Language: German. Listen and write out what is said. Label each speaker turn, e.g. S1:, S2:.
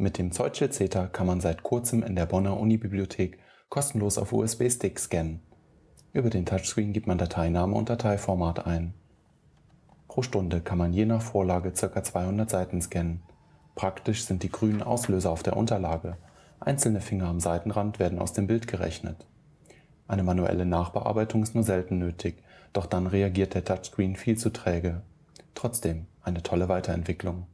S1: Mit dem Zeutschild CETA kann man seit kurzem in der Bonner Unibibliothek kostenlos auf USB-Stick scannen. Über den Touchscreen gibt man Dateiname und Dateiformat ein. Pro Stunde kann man je nach Vorlage ca. 200 Seiten scannen. Praktisch sind die grünen Auslöser auf der Unterlage, einzelne Finger am Seitenrand werden aus dem Bild gerechnet. Eine manuelle Nachbearbeitung ist nur selten nötig, doch dann reagiert der Touchscreen viel zu träge. Trotzdem eine tolle Weiterentwicklung